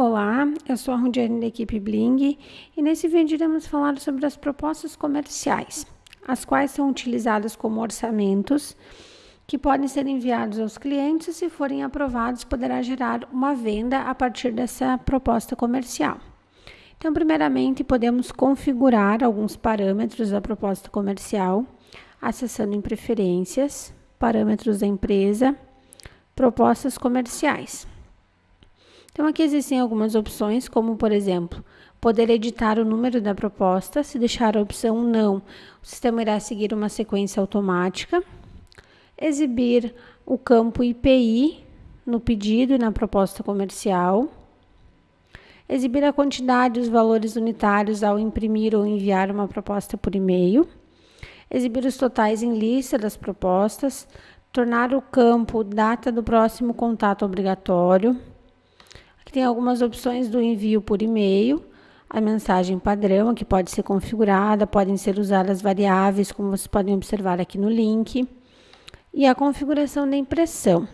Olá, eu sou a Rundiane da equipe Bling e nesse vídeo iremos falar sobre as propostas comerciais, as quais são utilizadas como orçamentos que podem ser enviados aos clientes e se forem aprovados poderá gerar uma venda a partir dessa proposta comercial. Então, primeiramente, podemos configurar alguns parâmetros da proposta comercial, acessando em preferências, parâmetros da empresa, propostas comerciais. Então, aqui existem algumas opções, como, por exemplo, poder editar o número da proposta. Se deixar a opção não, o sistema irá seguir uma sequência automática. Exibir o campo IPI no pedido e na proposta comercial. Exibir a quantidade e os valores unitários ao imprimir ou enviar uma proposta por e-mail. Exibir os totais em lista das propostas. Tornar o campo data do próximo contato obrigatório Aqui tem algumas opções do envio por e-mail, a mensagem padrão, que pode ser configurada, podem ser usadas variáveis, como vocês podem observar aqui no link, e a configuração da impressão.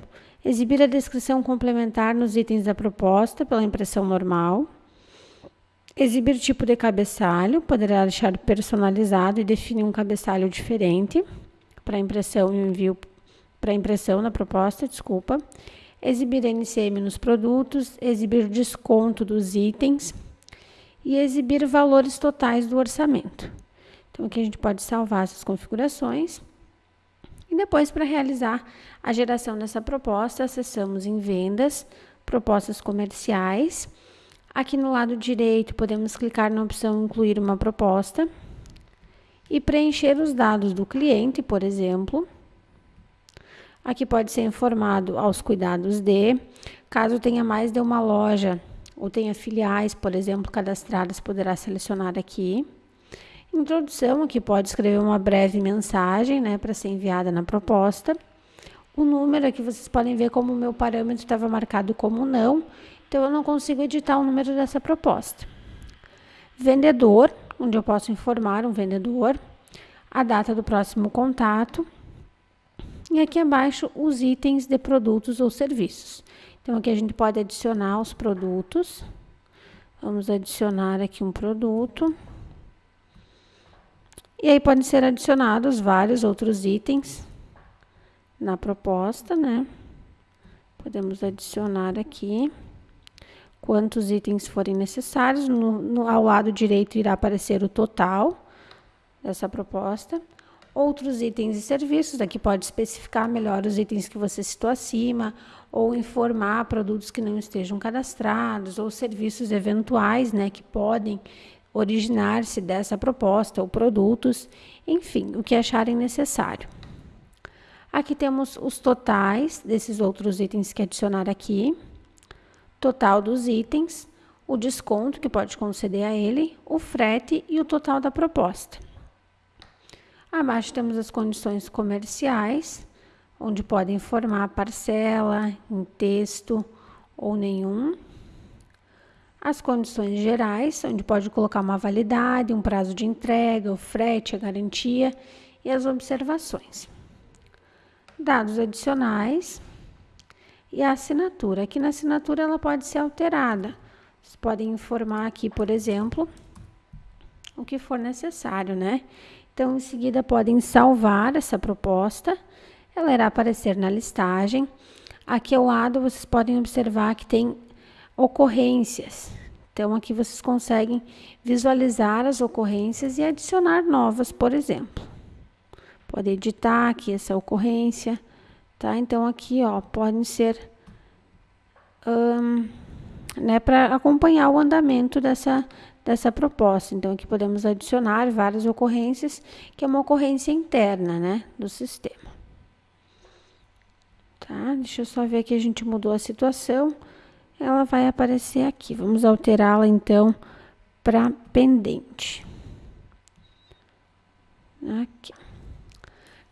Exibir a descrição complementar nos itens da proposta pela impressão normal. Exibir tipo de cabeçalho, poderá deixar personalizado e definir um cabeçalho diferente para impressão e envio para impressão na proposta, desculpa exibir NCM nos produtos, exibir desconto dos itens e exibir valores totais do orçamento. Então, aqui a gente pode salvar essas configurações. E depois, para realizar a geração dessa proposta, acessamos em Vendas, Propostas Comerciais. Aqui no lado direito, podemos clicar na opção Incluir uma proposta e preencher os dados do cliente, por exemplo. Aqui pode ser informado aos cuidados de, caso tenha mais de uma loja ou tenha filiais, por exemplo, cadastradas, poderá selecionar aqui. Introdução, aqui pode escrever uma breve mensagem, né, para ser enviada na proposta. O número aqui vocês podem ver como o meu parâmetro estava marcado como não, então eu não consigo editar o número dessa proposta. Vendedor, onde eu posso informar um vendedor, a data do próximo contato, e aqui abaixo, os itens de produtos ou serviços. Então, aqui a gente pode adicionar os produtos. Vamos adicionar aqui um produto. E aí podem ser adicionados vários outros itens na proposta, né? Podemos adicionar aqui quantos itens forem necessários. No, no, ao lado direito irá aparecer o total dessa proposta. Outros itens e serviços, aqui pode especificar melhor os itens que você citou acima, ou informar produtos que não estejam cadastrados, ou serviços eventuais, né, que podem originar-se dessa proposta, ou produtos, enfim, o que acharem necessário. Aqui temos os totais desses outros itens que adicionar aqui, total dos itens, o desconto que pode conceder a ele, o frete e o total da proposta. Abaixo temos as condições comerciais, onde podem informar a parcela em texto ou nenhum. As condições gerais, onde pode colocar uma validade, um prazo de entrega, o frete, a garantia e as observações. Dados adicionais e a assinatura. Aqui na assinatura ela pode ser alterada. Vocês podem informar aqui, por exemplo, o que for necessário, né? Então, em seguida, podem salvar essa proposta. Ela irá aparecer na listagem. Aqui ao lado, vocês podem observar que tem ocorrências. Então, aqui vocês conseguem visualizar as ocorrências e adicionar novas, por exemplo. Pode editar aqui essa ocorrência, tá? Então, aqui, ó, podem ser... Um, né, para acompanhar o andamento dessa, dessa proposta. Então, aqui podemos adicionar várias ocorrências, que é uma ocorrência interna, né, do sistema. Tá? Deixa eu só ver que a gente mudou a situação. Ela vai aparecer aqui. Vamos alterá-la, então, para pendente. Aqui.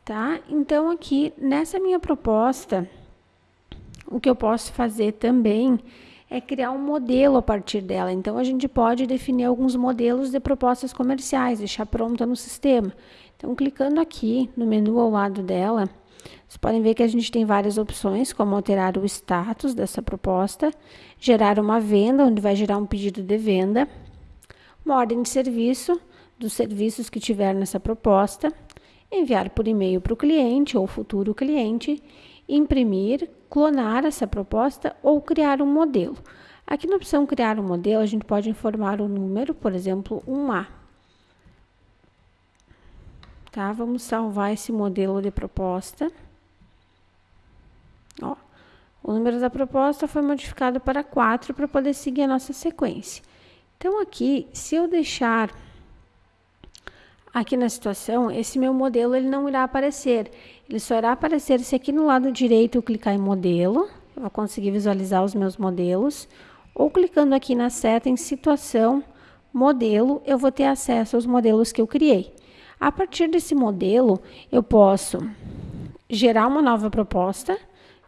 Tá? Então, aqui, nessa minha proposta, o que eu posso fazer também é criar um modelo a partir dela. Então, a gente pode definir alguns modelos de propostas comerciais, deixar pronta no sistema. Então, clicando aqui no menu ao lado dela, Vocês podem ver que a gente tem várias opções, como alterar o status dessa proposta, gerar uma venda, onde vai gerar um pedido de venda, uma ordem de serviço, dos serviços que tiver nessa proposta, enviar por e-mail para o cliente ou futuro cliente, imprimir, clonar essa proposta ou criar um modelo. Aqui na opção criar um modelo, a gente pode informar o número, por exemplo, 1A. Tá? Vamos salvar esse modelo de proposta. Ó, o número da proposta foi modificado para 4 para poder seguir a nossa sequência. Então, aqui, se eu deixar aqui na situação, esse meu modelo ele não irá aparecer. Ele só irá aparecer se aqui no lado direito eu clicar em modelo, eu vou conseguir visualizar os meus modelos, ou clicando aqui na seta em situação, modelo, eu vou ter acesso aos modelos que eu criei. A partir desse modelo, eu posso gerar uma nova proposta,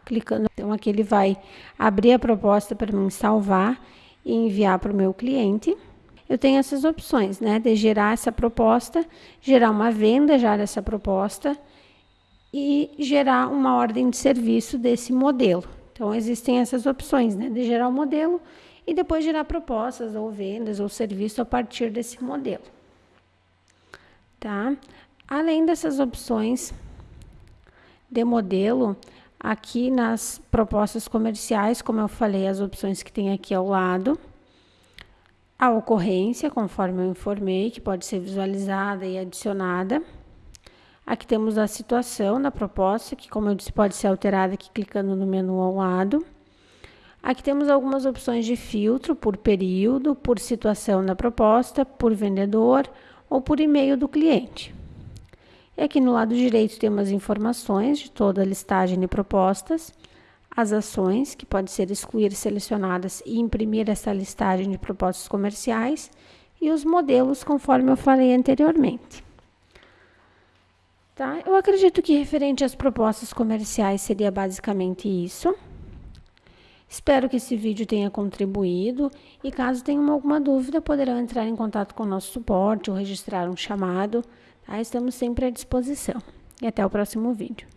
clicando, então aqui ele vai abrir a proposta para mim salvar e enviar para o meu cliente eu tenho essas opções, né? De gerar essa proposta, gerar uma venda já dessa proposta e gerar uma ordem de serviço desse modelo. Então, existem essas opções, né? De gerar o um modelo e depois gerar propostas ou vendas ou serviço a partir desse modelo. Tá? Além dessas opções de modelo, aqui nas propostas comerciais, como eu falei, as opções que tem aqui ao lado, a ocorrência, conforme eu informei, que pode ser visualizada e adicionada. Aqui temos a situação da proposta, que, como eu disse, pode ser alterada aqui clicando no menu ao lado. Aqui temos algumas opções de filtro por período, por situação da proposta, por vendedor ou por e-mail do cliente. E aqui no lado direito temos informações de toda a listagem de propostas as ações, que pode ser excluir selecionadas e imprimir essa listagem de propostas comerciais, e os modelos, conforme eu falei anteriormente. Tá? Eu acredito que referente às propostas comerciais seria basicamente isso. Espero que esse vídeo tenha contribuído e caso tenham alguma dúvida, poderão entrar em contato com o nosso suporte ou registrar um chamado. Tá? Estamos sempre à disposição. E até o próximo vídeo.